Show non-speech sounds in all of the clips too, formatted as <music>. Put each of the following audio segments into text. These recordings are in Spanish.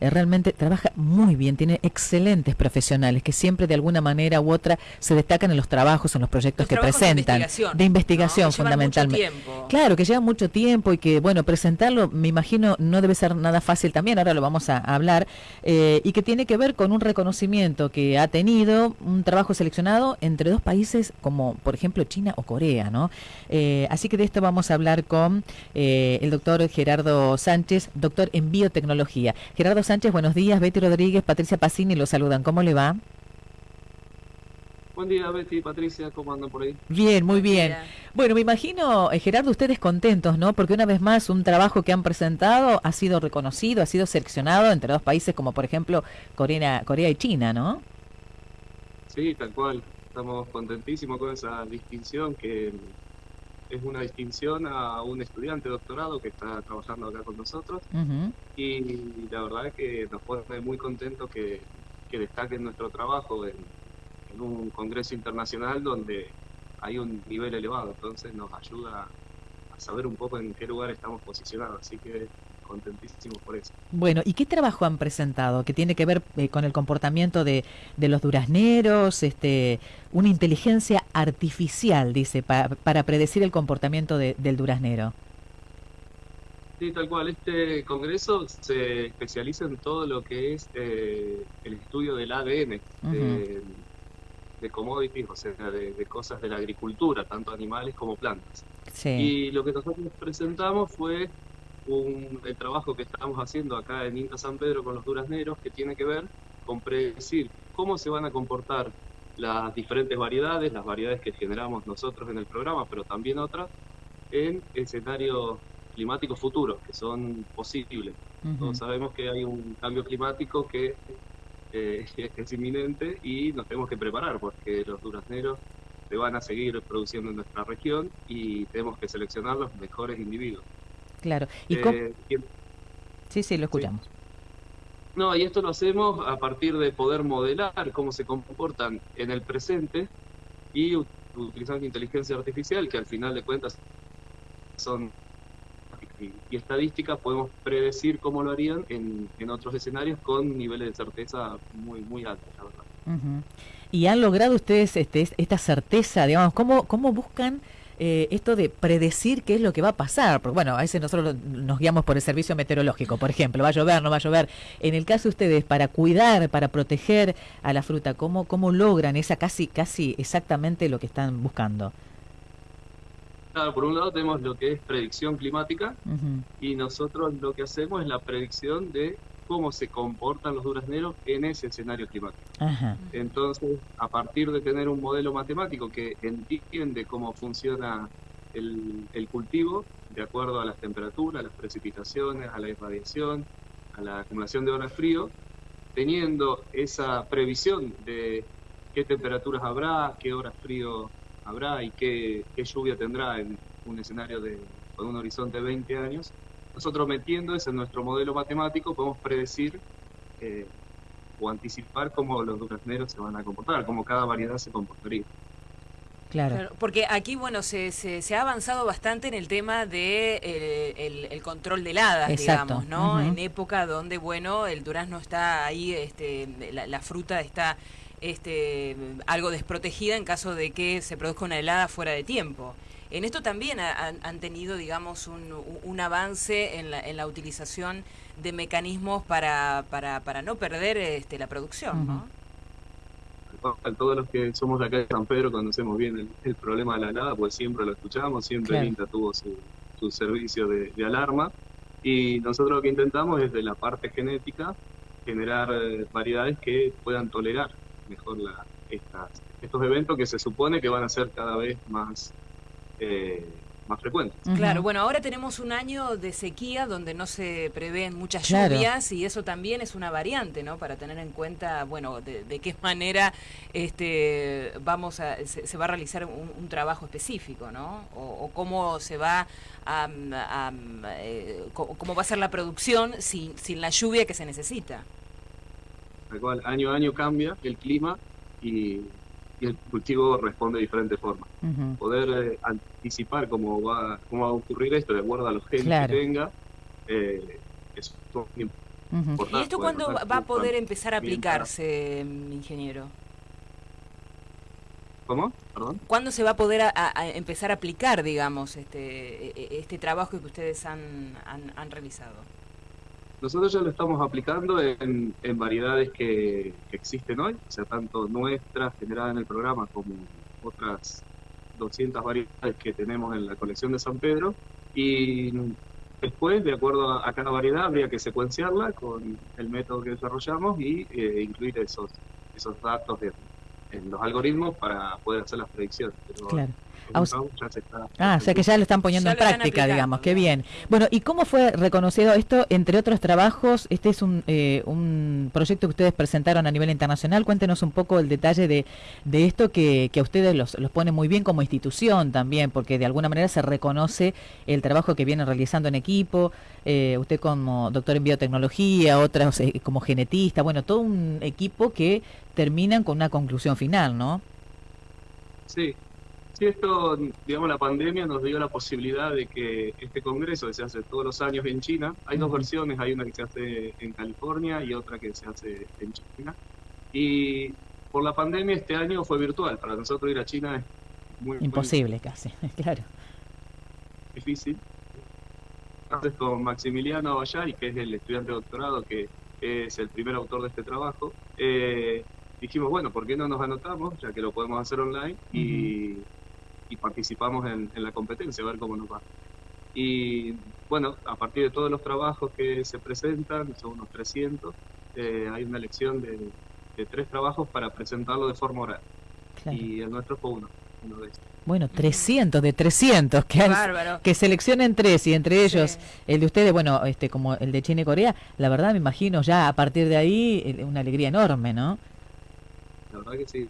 eh, realmente trabaja muy bien, tiene excelentes profesionales que siempre de alguna manera u otra se destacan en los trabajos, en los proyectos que presentan. De investigación, fundamentalmente. Claro, que lleva mucho tiempo y que, bueno, presentarlo, me imagino, no debe ser nada fácil también, ahora lo vamos a, hablar, eh, y que tiene que ver con un reconocimiento que ha tenido un trabajo seleccionado entre dos países como, por ejemplo, China o Corea, ¿no? Eh, así que de esto vamos a hablar con el doctor Gerardo Sánchez, doctor en biotecnología. Gerardo Sánchez, buenos días. Betty Rodríguez, Patricia Pacini lo saludan. ¿Cómo le va? Buen día, Betty, Patricia, ¿cómo andan por ahí? Bien, muy bien. Bueno, me imagino, eh, Gerardo, ustedes contentos, ¿no? Porque una vez más, un trabajo que han presentado ha sido reconocido, ha sido seleccionado entre dos países como, por ejemplo, Corea, Corea y China, ¿no? Sí, tal cual. Estamos contentísimos con esa distinción que es una distinción a un estudiante de doctorado que está trabajando acá con nosotros. Y la verdad es que nos pone muy contentos que, que destaquen nuestro trabajo en, un congreso internacional donde hay un nivel elevado, entonces nos ayuda a saber un poco en qué lugar estamos posicionados, así que contentísimos por eso. Bueno, ¿y qué trabajo han presentado que tiene que ver eh, con el comportamiento de, de, los durazneros, este, una inteligencia artificial, dice, para predecir el comportamiento del duraznero? Sí, tal cual. Este congreso se especializa en todo lo que es eh, el estudio del ADN, de, commodities, o sea, de, cosas de la agricultura, tanto animales como plantas. Y lo que nosotros presentamos fue el trabajo que estamos haciendo acá en INTA San Pedro con los durazneros, que tiene que ver con predecir cómo se van a comportar las diferentes variedades, las variedades que generamos nosotros en el programa, pero también otras, en escenarios climáticos futuros, que son posibles. Todos sabemos que hay un cambio climático que eh, <laughs> es inminente y nos tenemos que preparar, porque los durazneros se van a seguir produciendo en nuestra región y tenemos que seleccionar los mejores individuos. Claro. ¿Y eh, sí, sí, lo escuchamos. No, y esto lo hacemos a partir de poder modelar cómo se comportan en el presente y utilizando inteligencia artificial, que al final de cuentas son y, estadísticas, podemos predecir cómo lo harían en, en, otros escenarios con niveles de certeza muy, muy altos, la verdad. ¿Y han logrado ustedes este, esta certeza, digamos, cómo, cómo buscan eh, esto de predecir qué es lo que va a pasar. Porque bueno, a veces nosotros nos guiamos por el servicio meteorológico, por ejemplo, va a llover, no va a llover. En el caso de ustedes, para cuidar, para proteger a la fruta, ¿cómo, cómo logran esa casi, casi exactamente lo que están buscando? Claro, por un lado tenemos lo que es predicción climática y nosotros lo que hacemos es la predicción de cómo se comportan los durazneros en ese escenario climático. Entonces, a partir de tener un modelo matemático que entiende cómo funciona el, cultivo, de acuerdo a las temperaturas, a las precipitaciones, a la irradiación, a la acumulación de horas frío, teniendo esa previsión de qué temperaturas habrá, qué horas frío habrá y qué, qué lluvia tendrá en un escenario de, con un horizonte de 20 años, nosotros metiendo eso en nuestro modelo matemático podemos predecir eh, o anticipar cómo los durazneros se van a comportar, cómo cada variedad se comportaría. Claro. Porque aquí, bueno, se, se, ha avanzado bastante en el tema de eh, el, control de heladas, digamos, ¿no? En época donde, bueno, el durazno está ahí, este, la, fruta está este, algo desprotegida en caso de que se produzca una helada fuera de tiempo. En esto también han, tenido, digamos, un, avance en la, en la, utilización de mecanismos para, para, para no perder este, la producción, ¿no? Todos los que somos de acá de San Pedro conocemos bien el, problema de la helada, pues siempre lo escuchamos, siempre el INTA tuvo su, su servicio de, alarma. Y nosotros lo que intentamos es de la parte genética generar eh, variedades que puedan tolerar mejor la, estas, estos eventos que se supone que van a ser cada vez más eh, más frecuentes. Claro, bueno, ahora tenemos un año de sequía donde no se prevén muchas lluvias y eso también es una variante, ¿no? Para tener en cuenta, bueno, de, qué manera este vamos a se, va a realizar un, trabajo específico, ¿no? O, cómo se va a, eh, cómo va a ser la producción sin, sin la lluvia que se necesita. cual, año a año cambia el clima y y el cultivo responde de diferentes formas. Poder eh, anticipar cómo va, cómo va a ocurrir esto de acuerdo a los genes que tenga eh, es ¿Y esto cuándo va a poder empezar a aplicarse, ingeniero? ¿Cómo? ¿Perdón? ¿Cuándo se va a poder empezar a aplicar, digamos, este, e, e, este trabajo que ustedes han, han, realizado? Nosotros ya lo estamos aplicando en, variedades que, existen hoy, o sea, tanto nuestras generadas en el programa como otras 200 variedades que tenemos en la colección de San Pedro. Y después, de acuerdo a, cada variedad, habría que secuenciarla con el método que desarrollamos y eh, incluir esos, datos de, en los algoritmos para poder hacer las predicciones. claro. Ah, o sea que ya lo están poniendo en práctica, digamos, qué bien. Bueno, ¿y cómo fue reconocido esto, entre otros trabajos? Este es un, eh, un proyecto que ustedes presentaron a nivel internacional. Cuéntenos un poco el detalle de, de esto que, que a ustedes los, los pone muy bien como institución también, porque de alguna manera se reconoce el trabajo que vienen realizando en equipo. Eh, usted como doctor en biotecnología, otras eh, como genetista, bueno, todo un equipo que terminan con una conclusión final, ¿no? Sí, Sí, esto, digamos, la pandemia nos dio la posibilidad de que este congreso que se hace todos los años en China, hay dos versiones, hay una que se hace en California y otra que se hace en China. Y por la pandemia este año fue virtual, para nosotros ir a China es muy... Imposible casi, <laughs> claro. Difícil. Entonces con Maximiliano Abayay, que es el estudiante de doctorado que es el primer autor de este trabajo, eh, dijimos, bueno, ¿por qué no nos anotamos, ya que lo podemos hacer online, y, participamos en, la competencia, a ver cómo nos va? Y bueno, a partir de todos los trabajos que se presentan, son unos 300, eh, hay una elección de, tres trabajos para presentarlo de forma oral. Y el nuestro fue uno, uno de estos. Bueno, 300 de 300, que, que seleccionen tres y entre ellos el de ustedes, bueno, este como el de China y Corea, la verdad me imagino ya a partir de ahí una alegría enorme, ¿no? la verdad que sí,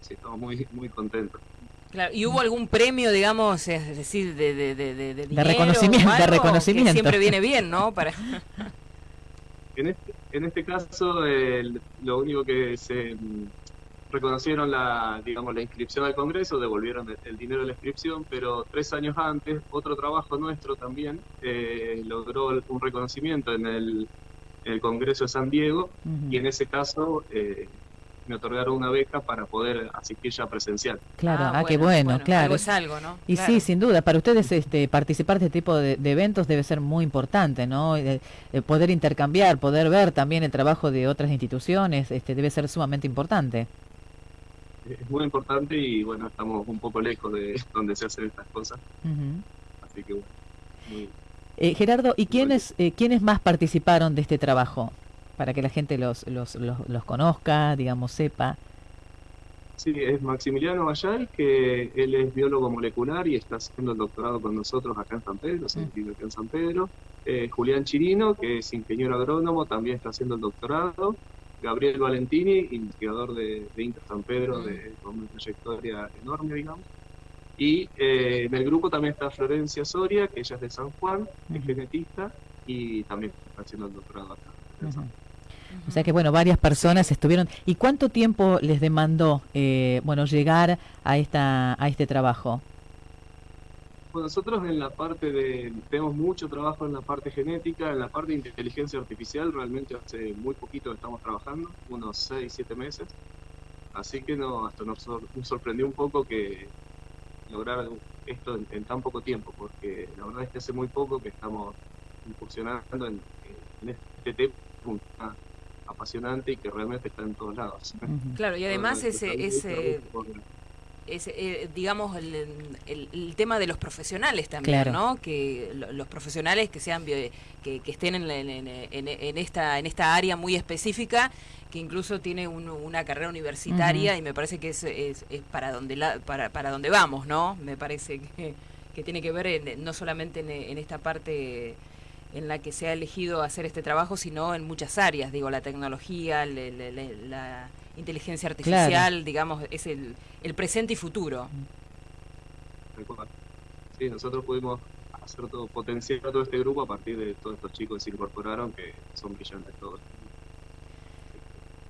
sí, estamos muy, muy contentos. Claro, ¿y hubo algún premio, digamos, es decir, de, de, de, de, de reconocimiento? de reconocimiento. siempre viene bien, ¿no? Para... <laughs> en, este, en este caso, lo único que se mm, reconocieron la, digamos, la inscripción al Congreso, devolvieron el, dinero de la inscripción, pero tres años antes, otro trabajo nuestro también eh, logró un reconocimiento en el, el Congreso de San Diego, y en ese caso eh, me otorgaron una beca para poder asistir ya presencial. Claro, ah, ah qué bueno, claro. es algo, ¿no? Y sí, sin duda, para ustedes este, participar de este tipo de, eventos debe ser muy importante, ¿no? poder intercambiar, poder ver también el trabajo de otras instituciones, este, debe ser sumamente importante. Es muy importante y bueno, estamos un poco lejos de <laughs> donde se hacen estas cosas. Así que bueno, eh, Gerardo, ¿y quiénes, eh, quiénes más participaron de este trabajo? Para que la gente los, los, los, conozca, digamos, sepa. Sí, es Maximiliano Bayay, que él es biólogo molecular y está haciendo el doctorado con nosotros acá en San Pedro, se mm. acá en San Pedro. Eh, Julián Chirino, que es ingeniero agrónomo, también está haciendo el doctorado. Gabriel Valentini, investigador de, Inter San Pedro, de, mm. con una trayectoria enorme, digamos. Y eh, en el grupo también está Florencia Soria, que ella es de San Juan, es genetista y también está haciendo el doctorado acá. O sea que bueno, varias personas estuvieron. ¿Y cuánto tiempo les demandó, eh, bueno, llegar a esta a este trabajo? Pues nosotros en la parte de tenemos mucho trabajo en la parte genética, en la parte de inteligencia artificial realmente hace muy poquito estamos trabajando, unos 6, 7 meses. Así que no, hasta nos, sorprendió un poco que lograr esto en, tan poco tiempo, porque la verdad es que hace muy poco que estamos incursionando en este tema apasionante y que realmente está en todos lados. Claro, y además ese, ese, eh, digamos, el, el, tema de los profesionales también, ¿no? Que los profesionales que sean que, que, estén en, en, esta en esta área muy específica, que incluso tiene una carrera universitaria y me parece que es, es, para donde la, para, para donde vamos, ¿no? Me parece que, que tiene que ver no solamente en esta parte en la que se ha elegido hacer este trabajo, sino en muchas áreas, digo, la tecnología, la inteligencia artificial, digamos, es el, el presente y futuro. Sí, nosotros pudimos hacer todo, potenciar todo este grupo a partir de todos estos chicos que se incorporaron, que son brillantes todos.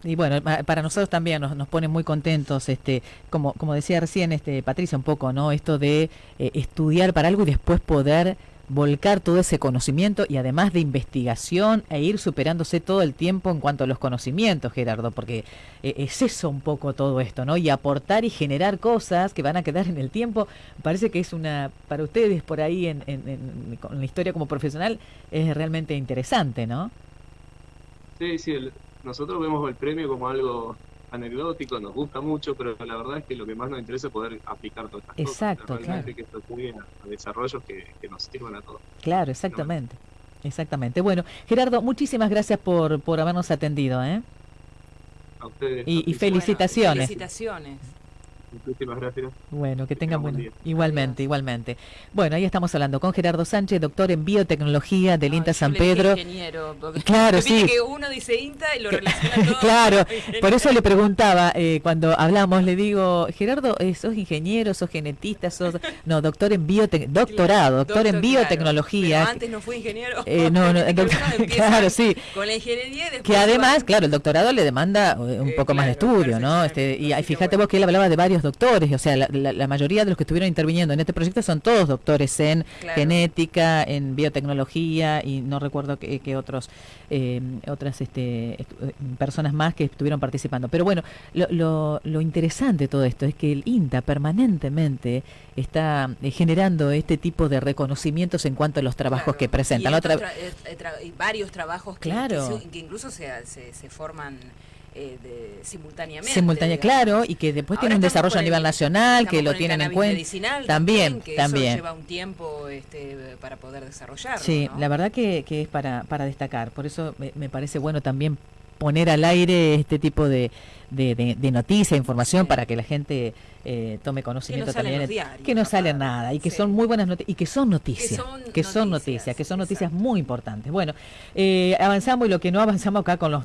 Y bueno, para nosotros también nos, nos pone muy contentos, este, como, como decía recién este, Patricia, un poco, ¿no? Esto de eh, estudiar para algo y después poder volcar todo ese conocimiento y además de investigación e ir superándose todo el tiempo en cuanto a los conocimientos, Gerardo, porque eh, es eso un poco todo esto, ¿no? Y aportar y generar cosas que van a quedar en el tiempo, parece que es una, para ustedes por ahí en, en, la historia como profesional, es realmente interesante, ¿no? Sí, sí, nosotros vemos el premio como algo anecdótico, nos gusta mucho, pero la verdad es que lo que más nos interesa es poder aplicar todas estas Exacto, cosas. Realmente que esto a, desarrollos que, nos sirvan a todos. Claro, exactamente. Exactamente. Bueno, Gerardo, muchísimas gracias por, por habernos atendido. ¿eh? A ustedes. Y, y felicitaciones. felicitaciones. Muchísimas gracias. Bueno, que tengan buen día. Igualmente, igualmente. Bueno, ahí estamos hablando con Gerardo Sánchez, doctor en biotecnología del INTA San Pedro. Ingeniero, claro, <laughs> sí. que uno dice INTA y lo relaciona <laughs> todo. claro, <laughs> por eso le preguntaba eh, cuando hablamos, le digo, Gerardo, eh, ¿sos ingeniero, sos genetista, sos no, doctor en biotecnología, doctorado, doctor, en biotecnología. Pero antes no fue ingeniero. Eh, no, no, claro, sí. Con la ingeniería y Que además, claro, el doctorado le demanda eh, un poco más de estudio, ¿no? Este, y fíjate vos que él hablaba de varios doctores, o sea, la, mayoría de los que estuvieron interviniendo en este proyecto son todos doctores en genética, en biotecnología y no recuerdo qué, otros eh, otras este, personas más que estuvieron participando. Pero bueno, lo, lo, interesante de todo esto es que el INTA permanentemente está eh, generando este tipo de reconocimientos en cuanto a los trabajos que presentan. Y, eh, varios trabajos que, claro. que, incluso se, se forman eh, de, simultáneamente. Simultánea, claro, y que después tiene un desarrollo a nivel nacional, que lo tienen en cuenta. También, que también. Eso lleva un tiempo este, para poder desarrollarlo. Sí, la verdad que, que, es para, para destacar. Por eso me, parece bueno también poner al aire este tipo de, de, de, noticia, información para que la gente eh, tome conocimiento que no también. que no sale nada y que son muy buenas noticias y que son noticias. Que son, noticias, que son noticias muy importantes. Bueno, eh, avanzamos y lo que no avanzamos acá con los